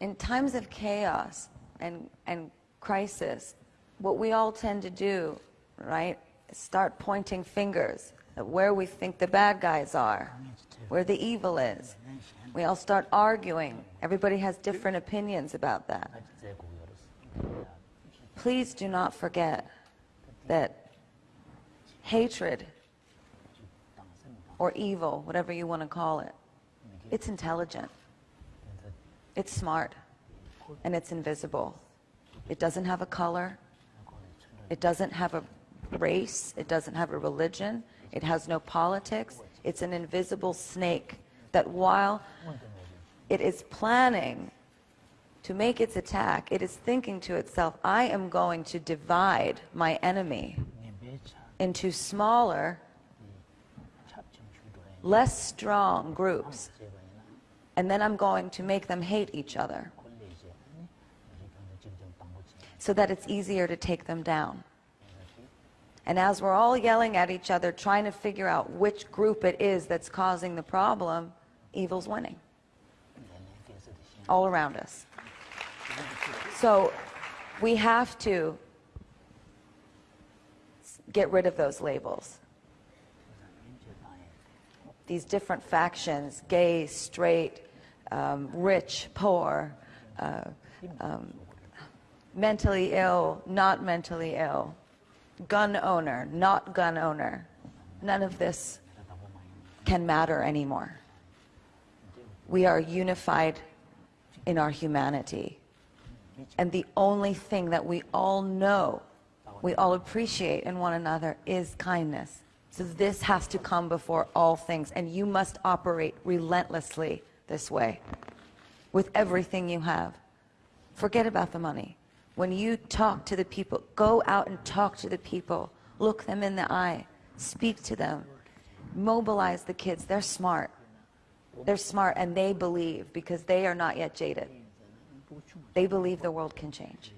in times of chaos and, and crisis, what we all tend to do, right, is start pointing fingers at where we think the bad guys are, where the evil is. We all start arguing. Everybody has different opinions about that. Please do not forget that hatred or evil, whatever you want to call it, it's intelligent, it's smart, and it's invisible. It doesn't have a color, it doesn't have a race, it doesn't have a religion, it has no politics. It's an invisible snake that while it is planning to make its attack, it is thinking to itself, I am going to divide my enemy into smaller, less strong groups. And then I'm going to make them hate each other so that it's easier to take them down. And as we're all yelling at each other, trying to figure out which group it is that's causing the problem, evil's winning. All around us. So we have to get rid of those labels. These different factions, gay, straight, um, rich, poor, uh, um, mentally ill, not mentally ill, gun owner, not gun owner. None of this can matter anymore. We are unified in our humanity. And the only thing that we all know, we all appreciate in one another is kindness. So this has to come before all things. And you must operate relentlessly this way with everything you have. Forget about the money. When you talk to the people, go out and talk to the people. Look them in the eye. Speak to them. Mobilize the kids. They're smart. They're smart and they believe because they are not yet jaded. They believe the world can change.